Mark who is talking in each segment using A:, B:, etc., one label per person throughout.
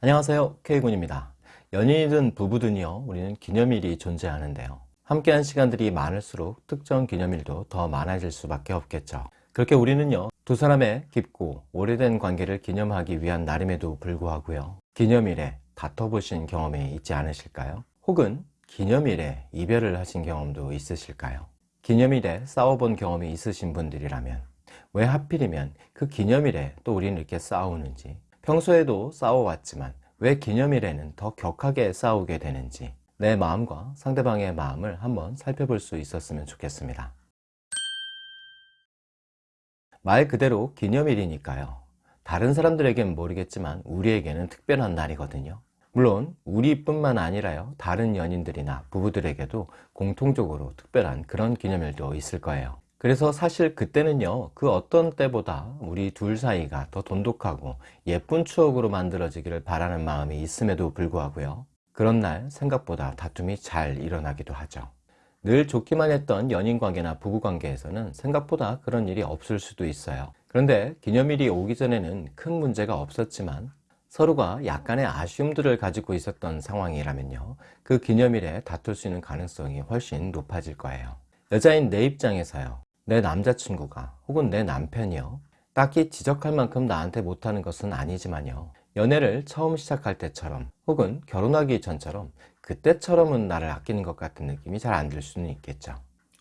A: 안녕하세요. K군입니다. 연인이든 부부든요. 우리는 기념일이 존재하는데요. 함께한 시간들이 많을수록 특정 기념일도 더 많아질 수밖에 없겠죠. 그렇게 우리는요 두 사람의 깊고 오래된 관계를 기념하기 위한 날임에도 불구하고요 기념일에 다퉈보신 경험이 있지 않으실까요? 혹은 기념일에 이별을 하신 경험도 있으실까요? 기념일에 싸워본 경험이 있으신 분들이라면 왜 하필이면 그 기념일에 또 우리는 이렇게 싸우는지 평소에도 싸워왔지만 왜 기념일에는 더 격하게 싸우게 되는지 내 마음과 상대방의 마음을 한번 살펴볼 수 있었으면 좋겠습니다. 말 그대로 기념일이니까요. 다른 사람들에겐 모르겠지만 우리에게는 특별한 날이거든요. 물론 우리뿐만 아니라요. 다른 연인들이나 부부들에게도 공통적으로 특별한 그런 기념일도 있을 거예요 그래서 사실 그때는요 그 어떤 때보다 우리 둘 사이가 더 돈독하고 예쁜 추억으로 만들어지기를 바라는 마음이 있음에도 불구하고요. 그런 날 생각보다 다툼이 잘 일어나기도 하죠. 늘 좋기만 했던 연인관계나 부부관계에서는 생각보다 그런 일이 없을 수도 있어요. 그런데 기념일이 오기 전에는 큰 문제가 없었지만 서로가 약간의 아쉬움들을 가지고 있었던 상황이라면요 그 기념일에 다툴 수 있는 가능성이 훨씬 높아질 거예요. 여자인 내 입장에서요 내 남자친구가 혹은 내 남편이요. 딱히 지적할 만큼 나한테 못하는 것은 아니지만요. 연애를 처음 시작할 때처럼 혹은 결혼하기 전처럼 그때처럼은 나를 아끼는 것 같은 느낌이 잘 안 들 수는 있겠죠.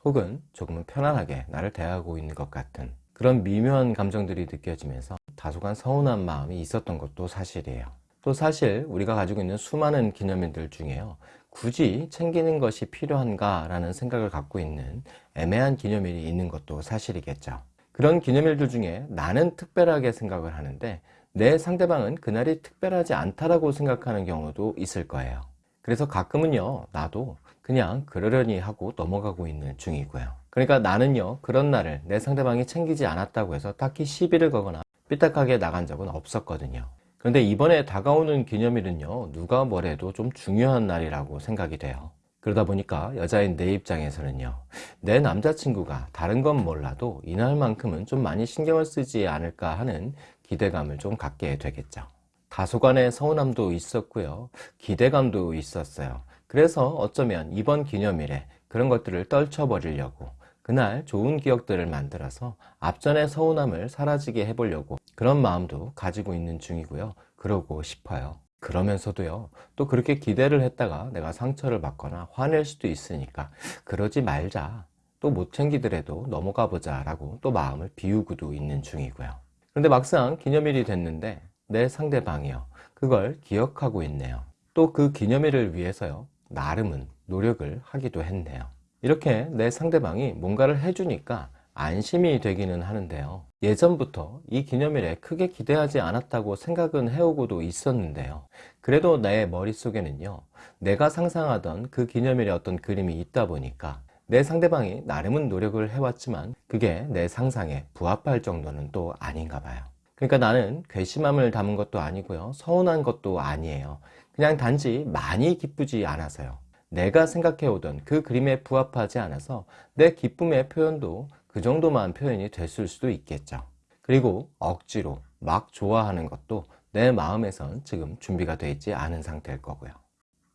A: 혹은 조금은 편안하게 나를 대하고 있는 것 같은 그런 미묘한 감정들이 느껴지면서 다소간 서운한 마음이 있었던 것도 사실이에요. 또 사실 우리가 가지고 있는 수많은 기념일들 중에요 굳이 챙기는 것이 필요한가 라는 생각을 갖고 있는 애매한 기념일이 있는 것도 사실이겠죠. 그런 기념일들 중에 나는 특별하게 생각을 하는데 내 상대방은 그날이 특별하지 않다라고 생각하는 경우도 있을 거예요. 그래서 가끔은요 나도 그냥 그러려니 하고 넘어가고 있는 중이고요. 그러니까 나는요 그런 날을 내 상대방이 챙기지 않았다고 해서 딱히 시비를 거거나 삐딱하게 나간 적은 없었거든요 그런데 이번에 다가오는 기념일은요 누가 뭐래도 좀 중요한 날이라고 생각이 돼요. 그러다 보니까 여자인 내 입장에서는요 내 남자친구가 다른 건 몰라도 이날만큼은 좀 많이 신경을 쓰지 않을까 하는 기대감을 좀 갖게 되겠죠. 다소간의 서운함도 있었고요. 기대감도 있었어요. 그래서 어쩌면 이번 기념일에 그런 것들을 떨쳐버리려고 그날 좋은 기억들을 만들어서 앞전의 서운함을 사라지게 해보려고 그런 마음도 가지고 있는 중이고요. 그러고 싶어요. 그러면서도요 또 그렇게 기대를 했다가 내가 상처를 받거나 화낼 수도 있으니까 그러지 말자. 또 못 챙기더라도 넘어가 보자 라고 또 마음을 비우고도 있는 중이고요. 그런데 막상 기념일이 됐는데 내 상대방이요 그걸 기억하고 있네요. 또 그 기념일을 위해서요 나름은 노력을 하기도 했네요 이렇게 내 상대방이 뭔가를 해주니까 안심이 되기는 하는데요. 예전부터 이 기념일에 크게 기대하지 않았다고 생각은 해오고도 있었는데요. 그래도 내 머릿속에는요 내가 상상하던 그 기념일에 어떤 그림이 있다 보니까 내 상대방이 나름은 노력을 해왔지만 그게 내 상상에 부합할 정도는 또 아닌가 봐요. 그러니까 나는 괘씸함을 담은 것도 아니고요 서운한 것도 아니에요. 그냥 단지 많이 기쁘지 않아서요 내가 생각해오던 그 그림에 부합하지 않아서 내 기쁨의 표현도 그 정도만 표현이 됐을 수도 있겠죠. 그리고 억지로 막 좋아하는 것도 내 마음에선 지금 준비가 되어 있지 않은 상태일 거고요.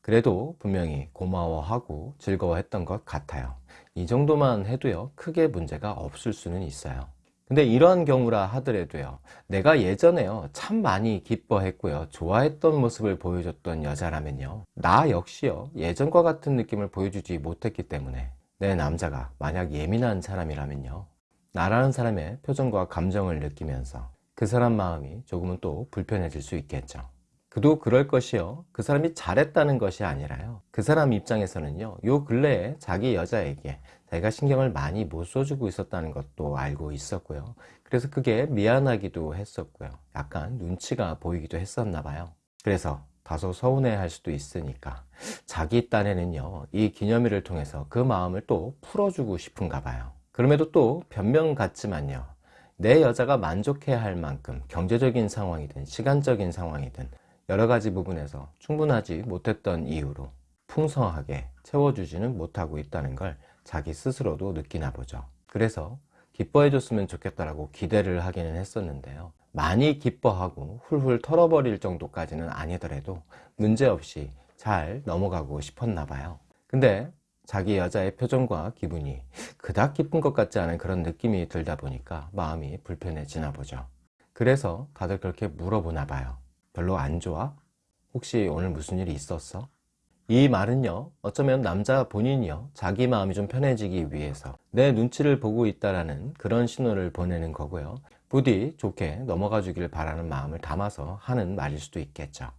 A: 그래도 분명히 고마워하고 즐거워했던 것 같아요. 이 정도만 해도요 크게 문제가 없을 수는 있어요 근데 이러한 경우라 하더라도요. 내가 예전에요. 참 많이 기뻐했고요. 좋아했던 모습을 보여줬던 여자라면요. 나 역시요. 예전과 같은 느낌을 보여주지 못했기 때문에 내 남자가 만약 예민한 사람이라면요. 나라는 사람의 표정과 감정을 느끼면서 그 사람 마음이 조금은 또 불편해질 수 있겠죠 그도 그럴 것이요. 그 사람이 잘했다는 것이 아니라요. 그 사람 입장에서는요 요 근래에 자기 여자에게 내가 신경을 많이 못 써주고 있었다는 것도 알고 있었고요. 그래서 그게 미안하기도 했었고요. 약간 눈치가 보이기도 했었나 봐요. 그래서 다소 서운해 할 수도 있으니까 자기 딴에는요 이 기념일을 통해서 그 마음을 또 풀어주고 싶은가 봐요. 그럼에도 또 변명 같지만요 내 여자가 만족해야 할 만큼 경제적인 상황이든 시간적인 상황이든 여러 가지 부분에서 충분하지 못했던 이유로 풍성하게 채워주지는 못하고 있다는 걸 자기 스스로도 느끼나 보죠. 그래서 기뻐해 줬으면 좋겠다라고 기대를 하기는 했었는데요. 많이 기뻐하고 훌훌 털어버릴 정도까지는 아니더라도 문제없이 잘 넘어가고 싶었나 봐요. 근데 자기 여자의 표정과 기분이 그닥 기쁜 것 같지 않은 그런 느낌이 들다 보니까 마음이 불편해지나 보죠. 그래서 다들 그렇게 물어보나 봐요 별로 안 좋아? 혹시 오늘 무슨 일이 있었어? 이 말은요 어쩌면 남자 본인이요 자기 마음이 좀 편해지기 위해서 내 눈치를 보고 있다라는 그런 신호를 보내는 거고요 부디 좋게 넘어가 주길 바라는 마음을 담아서 하는 말일 수도 있겠죠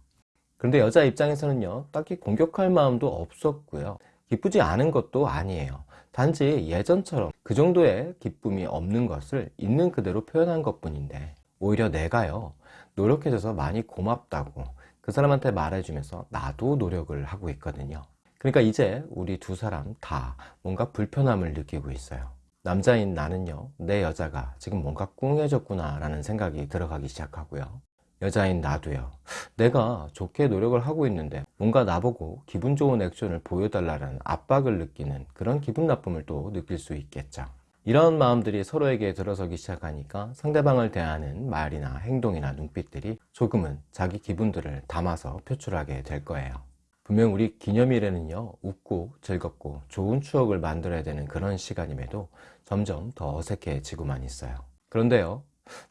A: 그런데 여자 입장에서는요 딱히 공격할 마음도 없었고요 기쁘지 않은 것도 아니에요 단지 예전처럼 그 정도의 기쁨이 없는 것을 있는 그대로 표현한 것 뿐인데 오히려 내가요 노력해줘서 많이 고맙다고 그 사람한테 말해주면서 나도 노력을 하고 있거든요. 그러니까 이제 우리 두 사람 다 뭔가 불편함을 느끼고 있어요. 남자인 나는요 내 여자가 지금 뭔가 꿍해졌구나 라는 생각이 들어가기 시작하고요. 여자인 나도요 내가 좋게 노력을 하고 있는데 뭔가 나보고 기분 좋은 액션을 보여달라는 압박을 느끼는 그런 기분 나쁨을 또 느낄 수 있겠죠 이런 마음들이 서로에게 들어서기 시작하니까 상대방을 대하는 말이나 행동이나 눈빛들이 조금은 자기 기분들을 담아서 표출하게 될 거예요. 분명 우리 기념일에는요 웃고 즐겁고 좋은 추억을 만들어야 되는 그런 시간임에도 점점 더 어색해지고만 있어요. 그런데요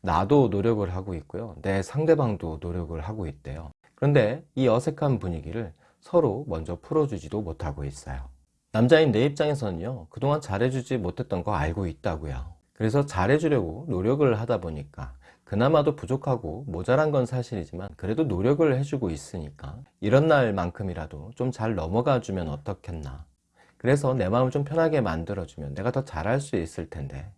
A: 나도 노력을 하고 있고요 내 상대방도 노력을 하고 있대요. 그런데 이 어색한 분위기를 서로 먼저 풀어주지도 못하고 있어요 남자인 내 입장에서는요 그동안 잘해주지 못했던 거 알고 있다고요. 그래서 잘해주려고 노력을 하다 보니까 그나마도 부족하고 모자란 건 사실이지만 그래도 노력을 해주고 있으니까 이런 날만큼이라도 좀 잘 넘어가 주면 어떻겠나. 그래서 내 마음을 좀 편하게 만들어주면 내가 더 잘할 수 있을 텐데.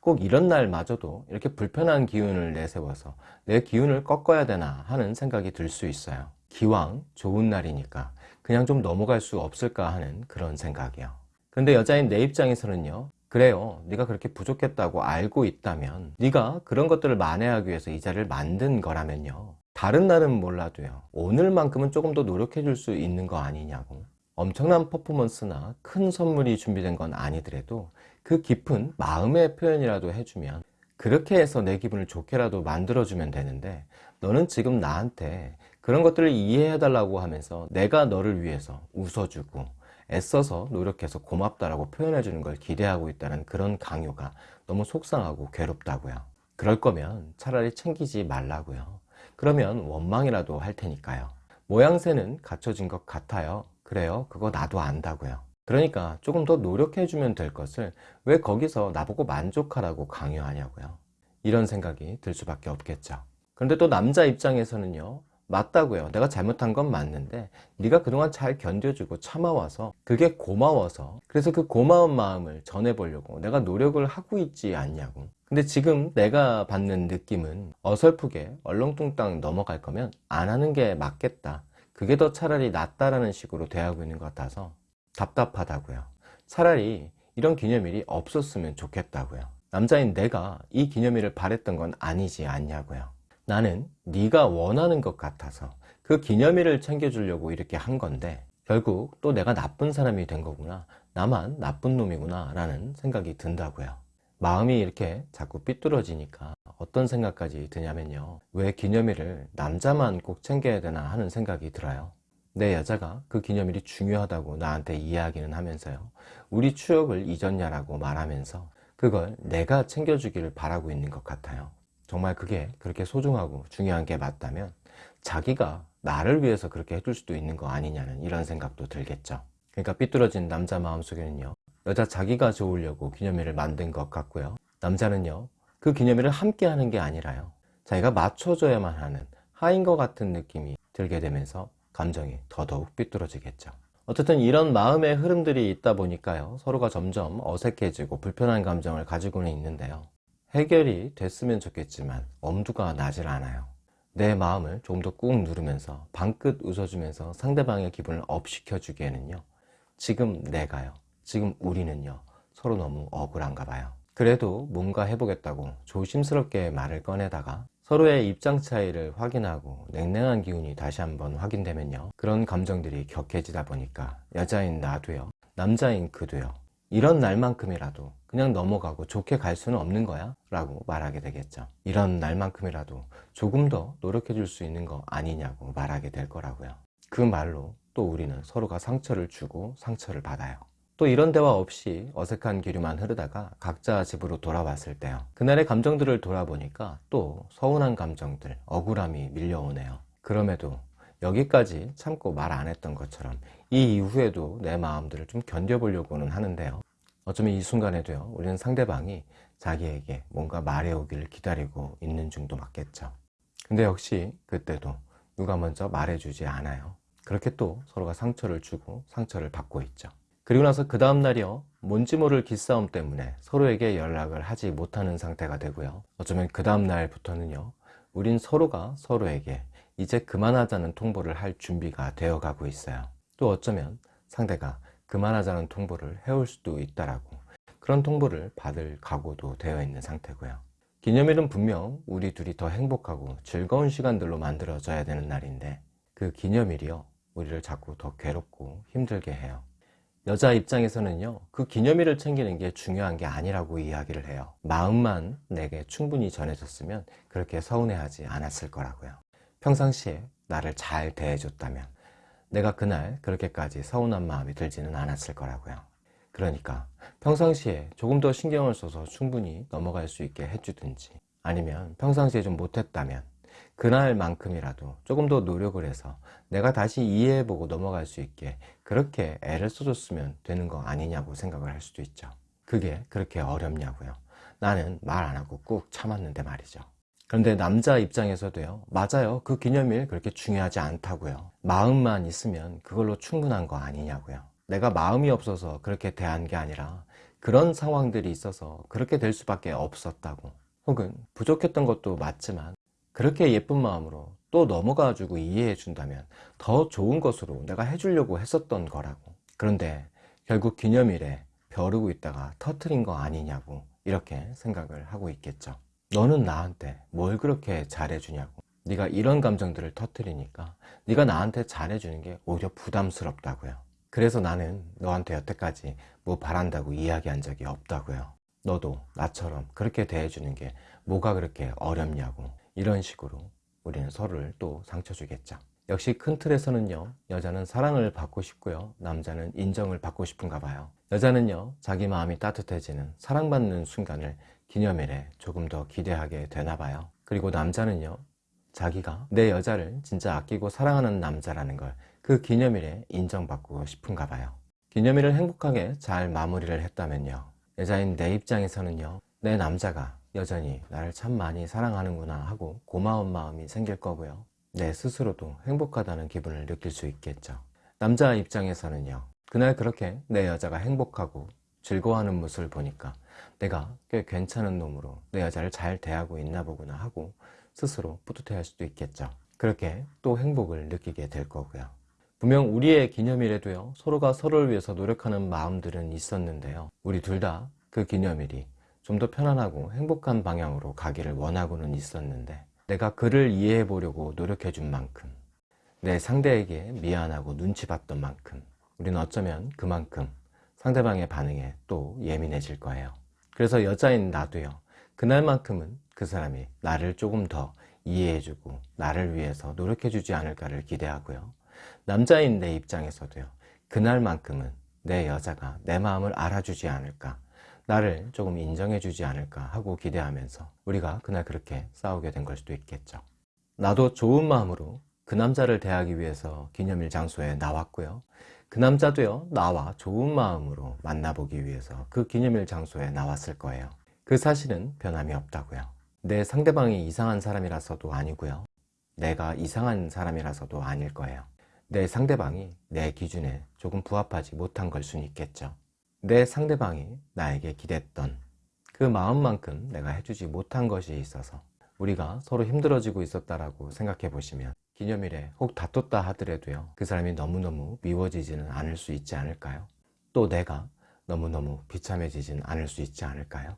A: 꼭 이런 날마저도 이렇게 불편한 기운을 내세워서 내 기운을 꺾어야 되나 하는 생각이 들 수 있어요 기왕 좋은 날이니까 그냥 좀 넘어갈 수 없을까 하는 그런 생각이요. 근데 여자인 내 입장에서는요 그래요. 네가 그렇게 부족했다고 알고 있다면 네가 그런 것들을 만회하기 위해서 이 자리를 만든 거라면요 다른 날은 몰라도요 오늘만큼은 조금 더 노력해 줄 수 있는 거 아니냐고. 엄청난 퍼포먼스나 큰 선물이 준비된 건 아니더라도 그 깊은 마음의 표현이라도 해주면 그렇게 해서 내 기분을 좋게라도 만들어주면 되는데 너는 지금 나한테 그런 것들을 이해해 달라고 하면서 내가 너를 위해서 웃어주고 애써서 노력해서 고맙다라고 표현해 주는 걸 기대하고 있다는 그런 강요가 너무 속상하고 괴롭다고요. 그럴 거면 차라리 챙기지 말라고요. 그러면 원망이라도 할 테니까요. 모양새는 갖춰진 것 같아요. 그래요. 그거 나도 안다고요. 그러니까 조금 더 노력해 주면 될 것을 왜 거기서 나보고 만족하라고 강요하냐고요. 이런 생각이 들 수밖에 없겠죠. 그런데 또 남자 입장에서는요 맞다고요. 내가 잘못한 건 맞는데 네가 그동안 잘 견뎌주고 참아와서 그게 고마워서 그래서 그 고마운 마음을 전해보려고 내가 노력을 하고 있지 않냐고. 근데 지금 내가 받는 느낌은 어설프게 얼렁뚱땅 넘어갈 거면 안 하는 게 맞겠다. 그게 더 차라리 낫다라는 식으로 대하고 있는 것 같아서 답답하다고요. 차라리 이런 기념일이 없었으면 좋겠다고요. 남자인 내가 이 기념일을 바랬던 건 아니지 않냐고요 나는 네가 원하는 것 같아서 그 기념일을 챙겨주려고 이렇게 한 건데 결국 또 내가 나쁜 사람이 된 거구나. 나만 나쁜 놈이구나 라는 생각이 든다고요. 마음이 이렇게 자꾸 삐뚤어지니까 어떤 생각까지 드냐면요. 왜 기념일을 남자만 꼭 챙겨야 되나 하는 생각이 들어요. 내 여자가 그 기념일이 중요하다고 나한테 이야기는 하면서요. 우리 추억을 잊었냐라고 말하면서 그걸 내가 챙겨주기를 바라고 있는 것 같아요 정말 그게 그렇게 소중하고 중요한 게 맞다면 자기가 나를 위해서 그렇게 해줄 수도 있는 거 아니냐는 이런 생각도 들겠죠. 그러니까 삐뚤어진 남자 마음속에는요 여자 자기가 좋으려고 기념일을 만든 것 같고요. 남자는요 그 기념일을 함께 하는 게 아니라요. 자기가 맞춰줘야만 하는 하인 것 같은 느낌이 들게 되면서 감정이 더더욱 삐뚤어지겠죠. 어쨌든 이런 마음의 흐름들이 있다 보니까요 서로가 점점 어색해지고 불편한 감정을 가지고는 있는데요 해결이 됐으면 좋겠지만 엄두가 나질 않아요. 내 마음을 좀더꾹 누르면서 방긋 웃어주면서 상대방의 기분을 up 시켜주기에는요 지금 내가요 지금 우리는요 서로 너무 억울한가 봐요. 그래도 뭔가 해보겠다고 조심스럽게 말을 꺼내다가 서로의 입장 차이를 확인하고 냉랭한 기운이 다시 한번 확인되면요 그런 감정들이 격해지다 보니까 여자인 나도요 남자인 그도요 이런 날만큼이라도 그냥 넘어가고 좋게 갈 수는 없는 거야? 라고 말하게 되겠죠. 이런 날만큼이라도 조금 더 노력해 줄 수 있는 거 아니냐고 말하게 될 거라고요. 그 말로 또 우리는 서로가 상처를 주고 상처를 받아요. 또 이런 대화 없이 어색한 기류만 흐르다가 각자 집으로 돌아왔을 때요. 그날의 감정들을 돌아보니까 또 서운한 감정들, 억울함이 밀려오네요. 그럼에도 여기까지 참고 말 안 했던 것처럼 이 이후에도 내 마음들을 좀 견뎌보려고는 하는데요. 어쩌면 이 순간에도요, 우리는 상대방이 자기에게 뭔가 말해오기를 기다리고 있는 중도 맞겠죠. 근데 역시 그때도 누가 먼저 말해주지 않아요. 그렇게 또 서로가 상처를 주고 상처를 받고 있죠. 그리고 나서 그 다음날이요, 뭔지 모를 기싸움 때문에 서로에게 연락을 하지 못하는 상태가 되고요. 어쩌면 그 다음날부터는요, 우린 서로가 서로에게 이제 그만하자는 통보를 할 준비가 되어 가고 있어요. 또 어쩌면 상대가 그만하자는 통보를 해올 수도 있다라고 그런 통보를 받을 각오도 되어 있는 상태고요. 기념일은 분명 우리 둘이 더 행복하고 즐거운 시간들로 만들어져야 되는 날인데 그 기념일이요 우리를 자꾸 더 괴롭고 힘들게 해요. 여자 입장에서는요 그 기념일을 챙기는 게 중요한 게 아니라고 이야기를 해요. 마음만 내게 충분히 전해졌으면 그렇게 서운해하지 않았을 거라고요. 평상시에 나를 잘 대해줬다면 내가 그날 그렇게까지 서운한 마음이 들지는 않았을 거라고요. 그러니까 평상시에 조금 더 신경을 써서 충분히 넘어갈 수 있게 해주든지 아니면 평상시에 좀 못했다면 그날만큼이라도 조금 더 노력을 해서 내가 다시 이해해보고 넘어갈 수 있게 그렇게 애를 써줬으면 되는 거 아니냐고 생각을 할 수도 있죠. 그게 그렇게 어렵냐고요. 나는 말 안 하고 꾹 참았는데 말이죠. 그런데 남자 입장에서도요. 맞아요. 그 기념일 그렇게 중요하지 않다고요. 마음만 있으면 그걸로 충분한 거 아니냐고요. 내가 마음이 없어서 그렇게 대한 게 아니라 그런 상황들이 있어서 그렇게 될 수밖에 없었다고. 혹은 부족했던 것도 맞지만 그렇게 예쁜 마음으로 또 넘어가 주고 이해해 준다면 더 좋은 것으로 내가 해주려고 했었던 거라고. 그런데 결국 기념일에 벼르고 있다가 터트린 거 아니냐고 이렇게 생각을 하고 있겠죠 너는 나한테 뭘 그렇게 잘해주냐고. 네가 이런 감정들을 터뜨리니까 네가 나한테 잘해주는 게 오히려 부담스럽다고요. 그래서 나는 너한테 여태까지 뭐 바란다고 이야기한 적이 없다고요. 너도 나처럼 그렇게 대해주는 게 뭐가 그렇게 어렵냐고. 이런 식으로 우리는 서로를 또 상처 주겠죠. 역시 큰 틀에서는요 여자는 사랑을 받고 싶고요 남자는 인정을 받고 싶은가 봐요. 여자는요 자기 마음이 따뜻해지는 사랑받는 순간을 기념일에 조금 더 기대하게 되나 봐요. 그리고 남자는요 자기가 내 여자를 진짜 아끼고 사랑하는 남자라는 걸 그 기념일에 인정받고 싶은가 봐요. 기념일을 행복하게 잘 마무리를 했다면요 여자인 내 입장에서는요 내 남자가 여전히 나를 참 많이 사랑하는구나 하고 고마운 마음이 생길 거고요. 내 스스로도 행복하다는 기분을 느낄 수 있겠죠. 남자 입장에서는요 그날 그렇게 내 여자가 행복하고 즐거워하는 모습을 보니까 내가 꽤 괜찮은 놈으로 내 여자를 잘 대하고 있나 보구나 하고 스스로 뿌듯해 할 수도 있겠죠. 그렇게 또 행복을 느끼게 될 거고요. 분명 우리의 기념일에도요 서로가 서로를 위해서 노력하는 마음들은 있었는데요. 우리 둘 다 그 기념일이 좀 더 편안하고 행복한 방향으로 가기를 원하고는 있었는데 내가 그를 이해해 보려고 노력해 준 만큼 내 상대에게 미안하고 눈치 봤던 만큼 우리는 어쩌면 그만큼 상대방의 반응에 또 예민해질 거예요. 그래서 여자인 나도요. 그날만큼은 그 사람이 나를 조금 더 이해해주고 나를 위해서 노력해주지 않을까를 기대하고요. 남자인 내 입장에서도요. 그날만큼은 내 여자가 내 마음을 알아주지 않을까 나를 조금 인정해주지 않을까 하고 기대하면서 우리가 그날 그렇게 싸우게 된 걸 수도 있겠죠. 나도 좋은 마음으로 그 남자를 대하기 위해서 기념일 장소에 나왔고요 그 남자도요 나와 좋은 마음으로 만나보기 위해서 그 기념일 장소에 나왔을 거예요. 그 사실은 변함이 없다고요. 내 상대방이 이상한 사람이라서도 아니고요. 내가 이상한 사람이라서도 아닐 거예요. 내 상대방이 내 기준에 조금 부합하지 못한 걸 수는 있겠죠. 내 상대방이 나에게 기댔던 그 마음만큼 내가 해주지 못한 것이 있어서 우리가 서로 힘들어지고 있었다라고 생각해 보시면 기념일에 혹 다퉜다 하더라도요 그 사람이 너무너무 미워지지는 않을 수 있지 않을까요? 또 내가 너무너무 비참해지지는 않을 수 있지 않을까요?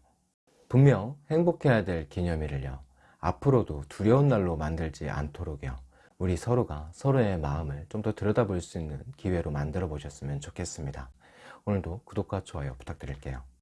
A: 분명 행복해야 될 기념일을요 앞으로도 두려운 날로 만들지 않도록요 우리 서로가 서로의 마음을 좀 더 들여다볼 수 있는 기회로 만들어 보셨으면 좋겠습니다 오늘도 구독과 좋아요 부탁드릴게요.